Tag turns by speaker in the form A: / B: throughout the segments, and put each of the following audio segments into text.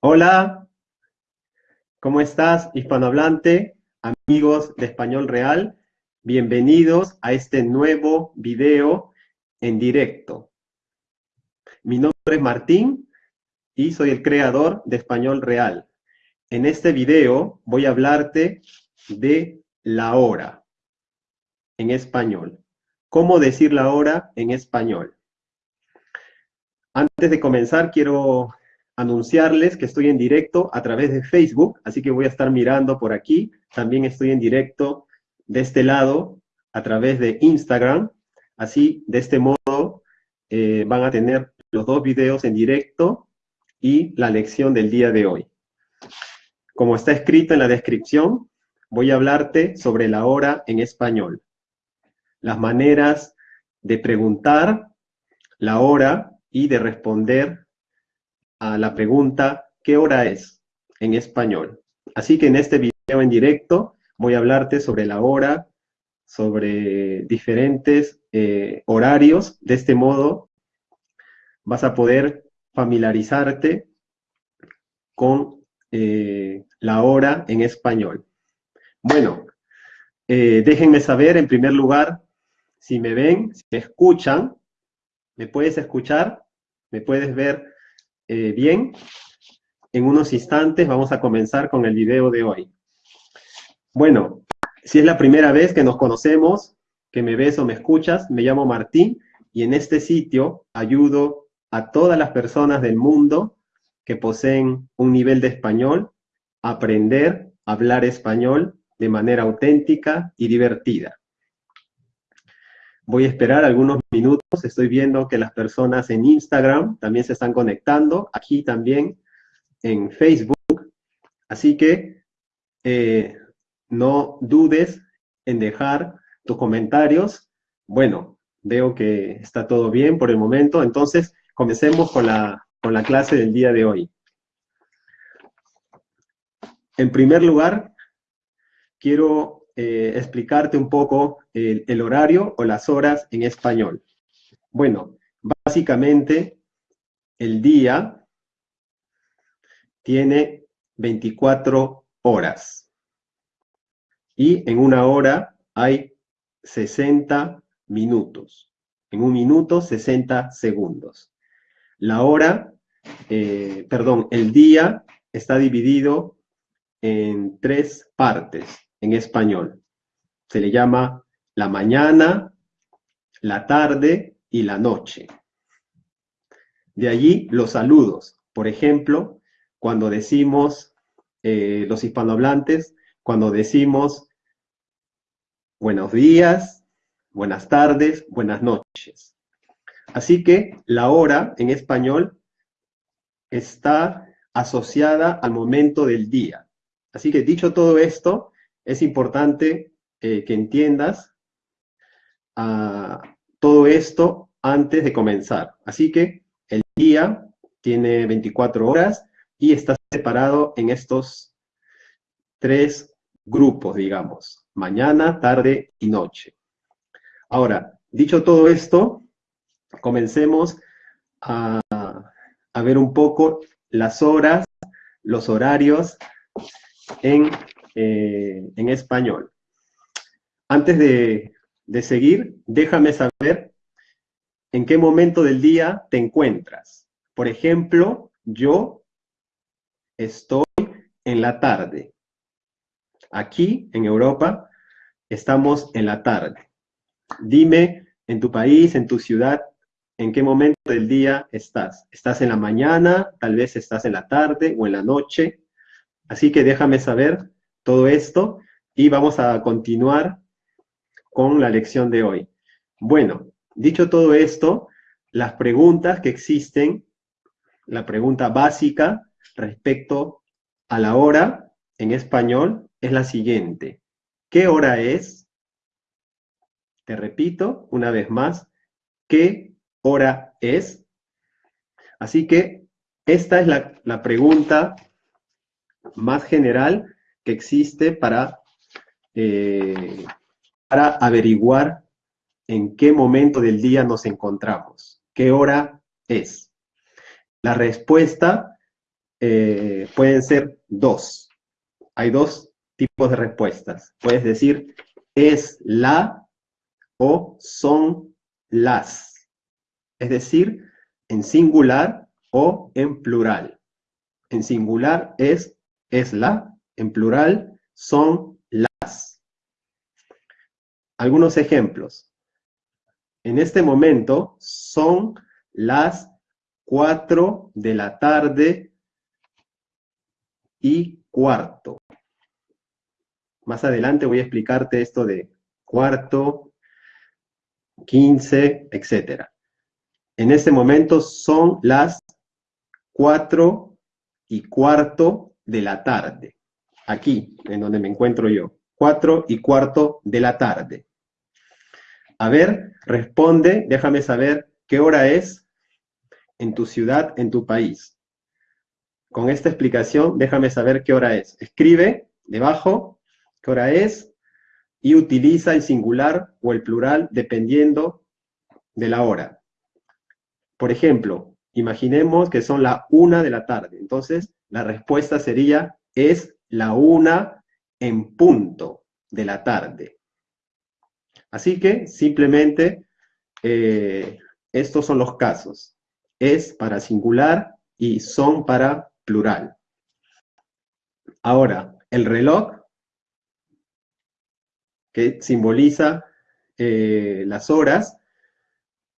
A: Hola, ¿cómo estás, hispanohablante, amigos de Español Real? Bienvenidos a este nuevo video en directo. Mi nombre es Martín y soy el creador de Español Real. En este video voy a hablarte de la hora en español. ¿Cómo decir la hora en español? Antes de comenzar, quiero anunciarles que estoy en directo a través de Facebook, así que voy a estar mirando por aquí. También estoy en directo de este lado a través de Instagram. Así, de este modo, eh, van a tener los dos videos en directo y la lección del día de hoy. Como está escrito en la descripción, voy a hablarte sobre la hora en español. Las maneras de preguntar la hora y de responder a la pregunta ¿qué hora es? en español. Así que en este video en directo voy a hablarte sobre la hora, sobre diferentes eh, horarios. De este modo vas a poder familiarizarte con eh, la hora en español. Bueno, eh, déjenme saber en primer lugar si me ven, si me escuchan. ¿Me puedes escuchar? ¿Me puedes ver eh, bien, en unos instantes vamos a comenzar con el video de hoy. Bueno, si es la primera vez que nos conocemos, que me ves o me escuchas, me llamo Martín y en este sitio ayudo a todas las personas del mundo que poseen un nivel de español a aprender a hablar español de manera auténtica y divertida. Voy a esperar algunos minutos, estoy viendo que las personas en Instagram también se están conectando, aquí también en Facebook, así que eh, no dudes en dejar tus comentarios. Bueno, veo que está todo bien por el momento, entonces comencemos con la, con la clase del día de hoy. En primer lugar, quiero eh, explicarte un poco el, horario o las horas en español. Bueno, básicamente el día tiene 24 horas. Y en una hora hay 60 minutos. En un minuto, 60 segundos. La hora, eh, perdón, el día está dividido en tres partes en español. Se le llama la mañana, la tarde y la noche. De allí los saludos. Por ejemplo, cuando decimos, eh, los hispanohablantes, cuando decimos buenos días, buenas tardes, buenas noches. Así que la hora en español está asociada al momento del día. Así que dicho todo esto, es importante eh, que entiendas ah, todo esto antes de comenzar. Así que el día tiene 24 horas y está separado en estos tres grupos, digamos, mañana, tarde y noche. Ahora, dicho todo esto, comencemos a, a ver un poco las horas, los horarios en eh, en español. Antes de, de seguir, déjame saber en qué momento del día te encuentras. Por ejemplo, yo estoy en la tarde. Aquí, en Europa, estamos en la tarde. Dime en tu país, en tu ciudad, en qué momento del día estás. ¿Estás en la mañana? Tal vez estás en la tarde o en la noche. Así que déjame saber todo esto y vamos a continuar con la lección de hoy. Bueno, dicho todo esto, las preguntas que existen, la pregunta básica respecto a la hora en español es la siguiente. ¿Qué hora es? Te repito una vez más, ¿qué hora es? Así que esta es la, la pregunta más general existe para, eh, para averiguar en qué momento del día nos encontramos, qué hora es. La respuesta eh, pueden ser dos. Hay dos tipos de respuestas. Puedes decir es la o son las. Es decir, en singular o en plural. En singular es es la, en plural son las. Algunos ejemplos. En este momento son las 4 de la tarde y cuarto. Más adelante voy a explicarte esto de cuarto, quince, etc. En este momento son las 4 y cuarto de la tarde. Aquí, en donde me encuentro yo. 4 y cuarto de la tarde. A ver, responde, déjame saber qué hora es en tu ciudad, en tu país. Con esta explicación, déjame saber qué hora es. Escribe debajo qué hora es y utiliza el singular o el plural dependiendo de la hora. Por ejemplo, imaginemos que son la una de la tarde. Entonces, la respuesta sería, es la una en punto de la tarde. Así que, simplemente, eh, estos son los casos. Es para singular y son para plural. Ahora, el reloj, que simboliza eh, las horas,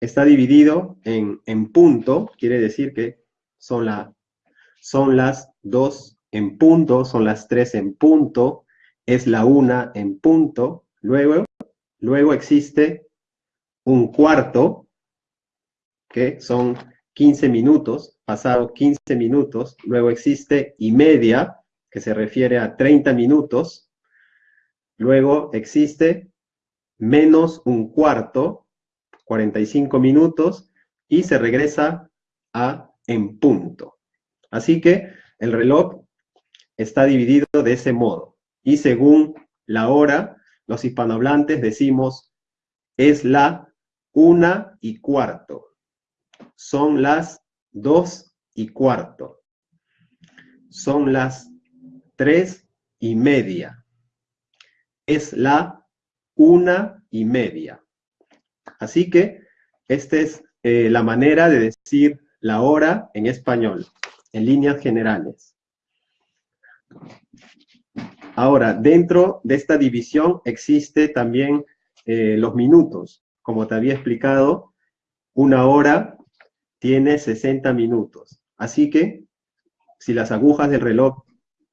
A: está dividido en, en, punto, quiere decir que son, la, son las dos en punto, son las tres en punto, es la una en punto, luego, luego existe un cuarto, que son 15 minutos, pasado 15 minutos, luego existe y media, que se refiere a 30 minutos, luego existe menos un cuarto, 45 minutos, y se regresa a en punto. Así que el reloj está dividido de ese modo. Y según la hora, los hispanohablantes decimos es la una y cuarto son las dos y cuarto. Son las tres y media. Es la una y media. Así que esta es eh, la manera de decir la hora en español, en líneas generales. Ahora, dentro de esta división existe también eh, los minutos. Como te había explicado, una hora tiene 60 minutos. Así que, si las agujas del reloj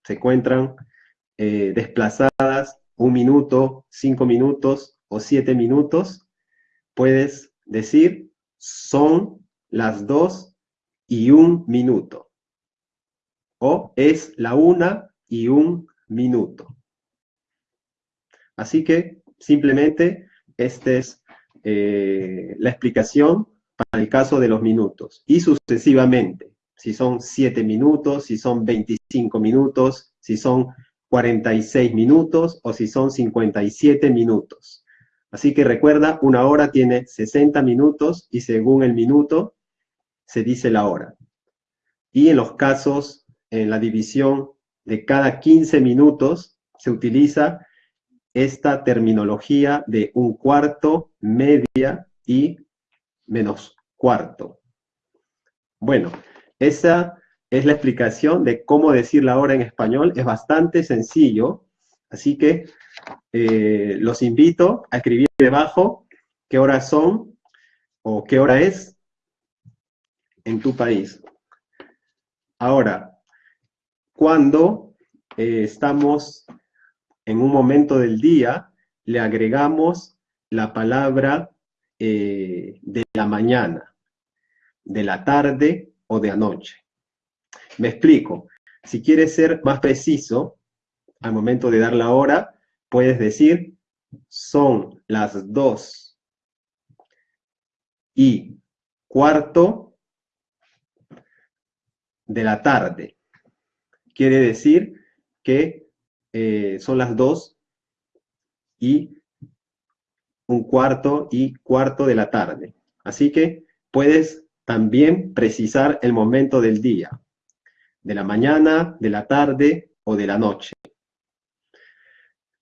A: se encuentran eh, desplazadas un minuto, cinco minutos o siete minutos, puedes decir son las dos y un minuto. O es la una y un minuto. Así que simplemente esta es eh, la explicación para el caso de los minutos, y sucesivamente, si son 7 minutos, si son 25 minutos, si son 46 minutos o si son 57 minutos. Así que recuerda, una hora tiene 60 minutos y según el minuto se dice la hora. Y en los casos, en la división de cada 15 minutos, se utiliza esta terminología de un cuarto, media y menos cuarto. Bueno, esa es la explicación de cómo decir la hora en español. Es bastante sencillo, así que eh, los invito a escribir debajo qué horas son o qué hora es en tu país. Ahora, cuando eh, estamos en un momento del día, le agregamos la palabra eh, de la mañana, de la tarde o de anoche. Me explico. Si quieres ser más preciso, al momento de dar la hora, puedes decir, son las dos y cuarto de la tarde. Quiere decir que eh, son las dos y un cuarto y cuarto de la tarde. Así que puedes también precisar el momento del día. de la mañana, de la tarde o de la noche.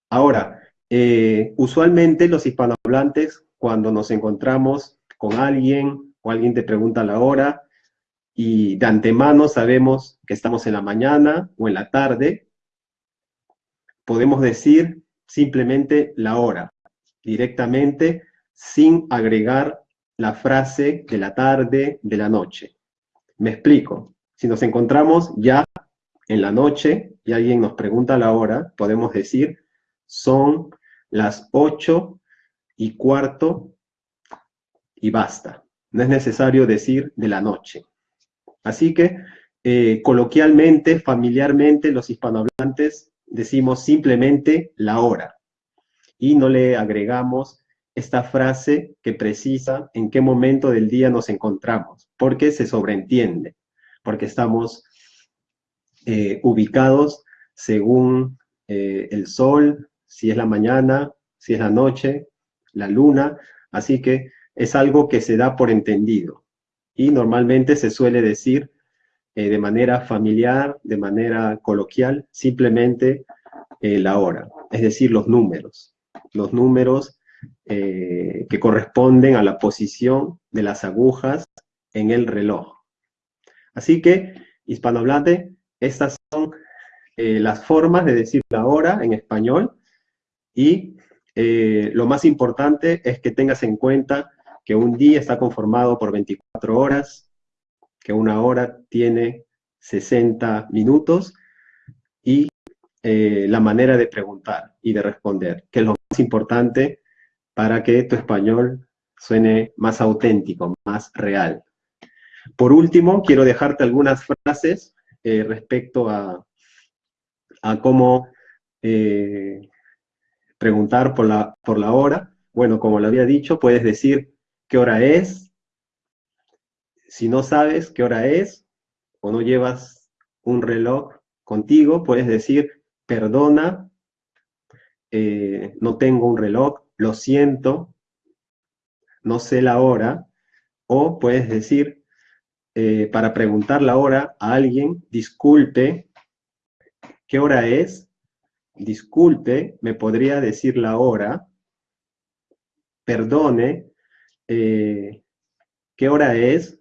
A: Ahora, eh, usualmente los hispanohablantes, cuando nos encontramos con alguien o alguien te pregunta la hora, y de antemano sabemos que estamos en la mañana o en la tarde, podemos decir simplemente la hora, directamente, sin agregar la frase de la tarde, de la noche. Me explico. Si nos encontramos ya en la noche y alguien nos pregunta la hora, podemos decir, son las ocho y cuarto y basta. No es necesario decir de la noche. Así que, eh, coloquialmente, familiarmente, los hispanohablantes decimos simplemente la hora y no le agregamos esta frase que precisa en qué momento del día nos encontramos, porque se sobreentiende, porque estamos eh, ubicados según eh, el sol, si es la mañana, si es la noche, la luna, así que es algo que se da por entendido. Y normalmente se suele decir eh, de manera familiar, de manera coloquial, simplemente la hora, es decir, los números. Los números eh, que corresponden a la posición de las agujas en el reloj. Así que, hispanohablante, estas son eh, las formas de decir la hora en español y eh, lo más importante es que tengas en cuenta que un día está conformado por 24 horas, que una hora tiene 60 minutos y la manera de preguntar y de responder, que es lo más importante para que tu español suene más auténtico, más real. Por último, quiero dejarte algunas frases eh, respecto a, cómo eh, preguntar por la, por la hora. Bueno, como lo había dicho, puedes decir qué hora es. Si no sabes qué hora es o no llevas un reloj contigo, puedes decir, perdona, eh, no tengo un reloj, lo siento, no sé la hora, o puedes decir, eh, para preguntar la hora a alguien, disculpe, ¿qué hora es? Disculpe, me podría decir la hora, perdone, eh, ¿qué hora es?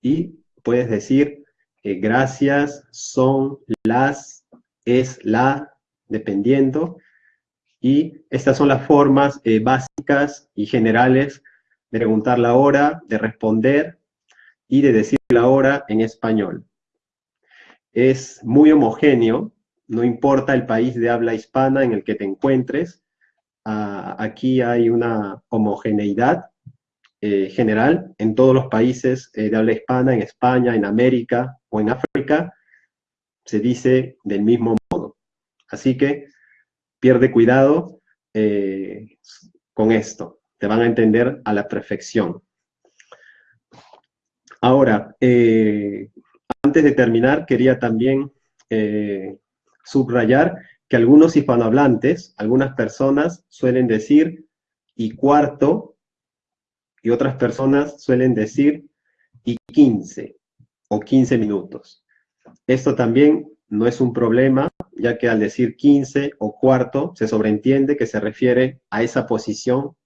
A: Y puedes decir, eh, gracias, son, las, es, la, dependiendo, y estas son las formas eh, básicas y generales de preguntar la hora, de responder y de decir la hora en español. Es muy homogéneo, no importa el país de habla hispana en el que te encuentres, ah, aquí hay una homogeneidad eh, general en todos los países eh, de habla hispana, en España, en América o en África, se dice del mismo modo. Así que pierde cuidado eh, con esto. Te van a entender a la perfección. Ahora, antes de terminar, quería también subrayar que algunos hispanohablantes, algunas personas suelen decir y cuarto, y otras personas suelen decir y quince, o quince minutos. Esto también no es un problema, ya que al decir 15 o cuarto, se sobreentiende que se refiere a esa posición,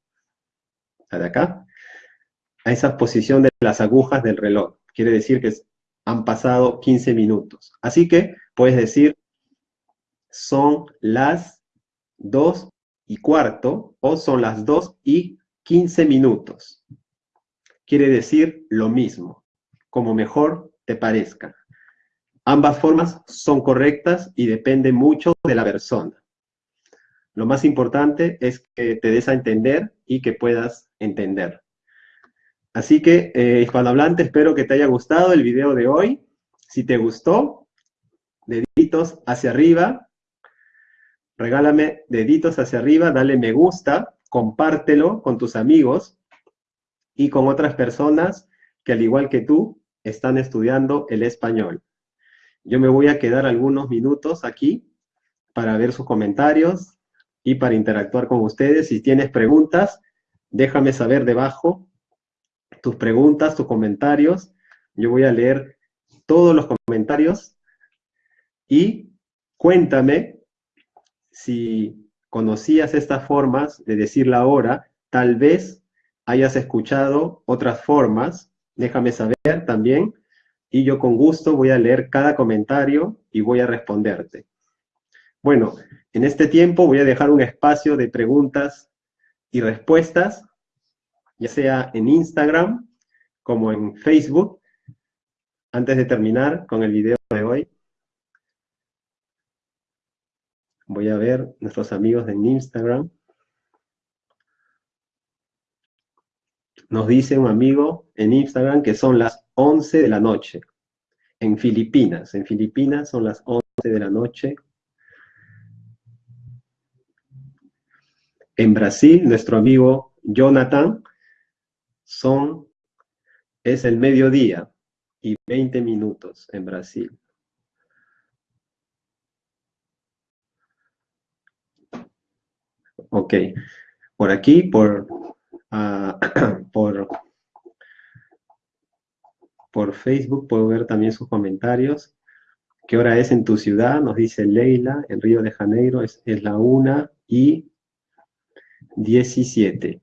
A: de acá, a esa posición de las agujas del reloj. Quiere decir que han pasado 15 minutos. Así que puedes decir, son las 2 y cuarto, o son las 2 y 15 minutos. Quiere decir lo mismo, como mejor te parezca. Ambas formas son correctas y depende mucho de la persona. Lo más importante es que te des a entender y que puedas entender. Así que, eh, hispanohablante, espero que te haya gustado el video de hoy. Si te gustó, deditos hacia arriba, regálame deditos hacia arriba, dale me gusta, compártelo con tus amigos y con otras personas que al igual que tú están estudiando el español. Yo me voy a quedar algunos minutos aquí para ver sus comentarios y para interactuar con ustedes. Si tienes preguntas, déjame saber debajo tus preguntas, tus comentarios. Yo voy a leer todos los comentarios y cuéntame si conocías estas formas de decir la hora, tal vez hayas escuchado otras formas, déjame saber también, y yo con gusto voy a leer cada comentario y voy a responderte. Bueno, en este tiempo voy a dejar un espacio de preguntas y respuestas, ya sea en Instagram como en Facebook, antes de terminar con el video de hoy. Voy a ver nuestros amigos en Instagram. Nos dice un amigo en Instagram que son las 11 de la noche. En Filipinas. En Filipinas son las 11 de la noche. En Brasil, nuestro amigo Jonathan, son, es el mediodía y 20 minutos en Brasil. Ok, por aquí, por, uh, por, por Facebook puedo ver también sus comentarios. ¿Qué hora es en tu ciudad? Nos dice Leila, en Río de Janeiro es, la 1 y 17.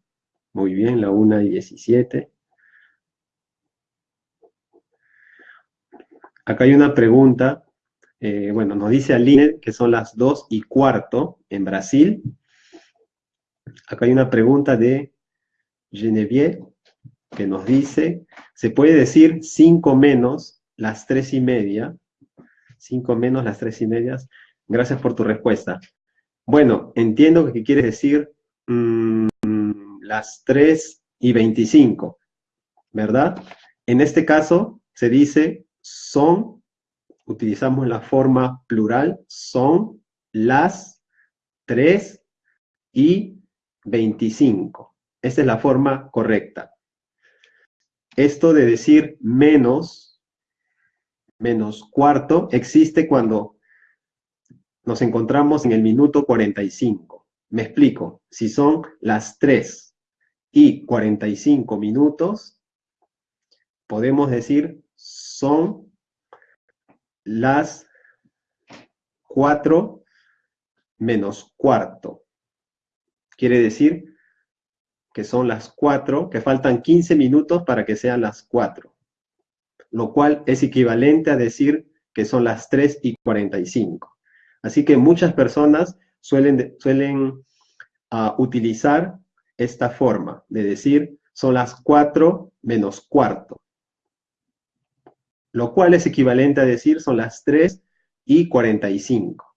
A: Muy bien, la 1 y 17. Acá hay una pregunta, eh, bueno, nos dice Aline que son las 2 y cuarto en Brasil. Acá hay una pregunta de Genevieve que nos dice, ¿se puede decir 5 menos las 3 y media? 5 menos las 3 y medias. Gracias por tu respuesta. Bueno, entiendo que quieres decir mmm, las 3 y 25, ¿verdad? En este caso se dice son, utilizamos la forma plural, son las 3 y 25. Esta es la forma correcta. Esto de decir menos, menos cuarto, existe cuando nos encontramos en el minuto 45. Me explico. Si son las 3 y 45 minutos, podemos decir son las 4 menos cuarto. Quiere decir que son las 4, que faltan 15 minutos para que sean las 4. Lo cual es equivalente a decir que son las 3 y 45. Así que muchas personas suelen, suelen uh, utilizar esta forma de decir son las 4 menos cuarto. Lo cual es equivalente a decir son las 3 y 45.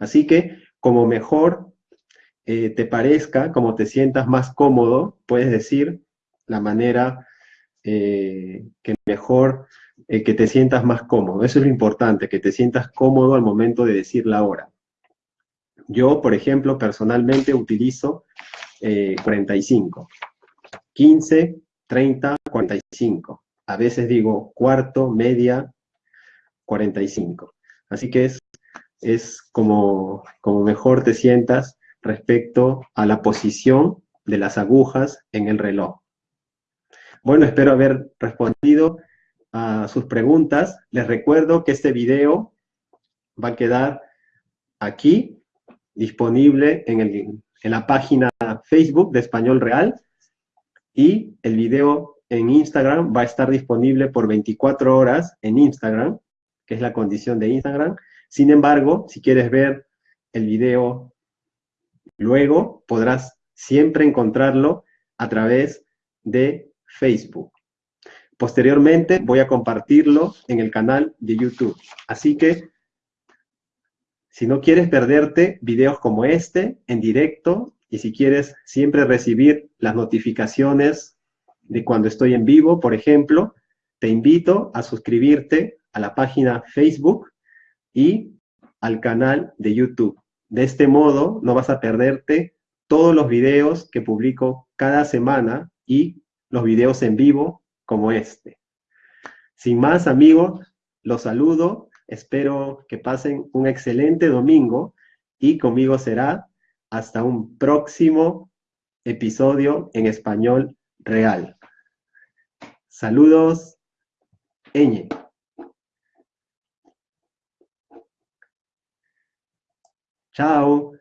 A: Así que como mejor eh, te parezca, como te sientas más cómodo, puedes decir la manera eh, que mejor, eh, que te sientas más cómodo. Eso es lo importante, que te sientas cómodo al momento de decir la hora. Yo, por ejemplo, personalmente utilizo 45. 15, 30, 45. A veces digo cuarto, media, 45. Así que es, es como, como mejor te sientas respecto a la posición de las agujas en el reloj. Bueno, espero haber respondido a sus preguntas. Les recuerdo que este video va a quedar aquí, disponible en, en la página Facebook de Español Real, y el video en Instagram va a estar disponible por 24 horas en Instagram, que es la condición de Instagram. Sin embargo, si quieres ver el video Luego podrás siempre encontrarlo a través de Facebook. Posteriormente voy a compartirlo en el canal de YouTube. Así que, si no quieres perderte videos como este en directo y si quieres siempre recibir las notificaciones de cuando estoy en vivo, por ejemplo, te invito a suscribirte a la página Facebook y al canal de YouTube. De este modo, no vas a perderte todos los videos que publico cada semana y los videos en vivo como este. Sin más, amigos, los saludo. Espero que pasen un excelente domingo y conmigo será hasta un próximo episodio en español real. Saludos, Eñe. Tchau!